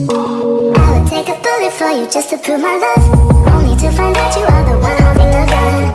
I would take a bullet for you just to prove my love.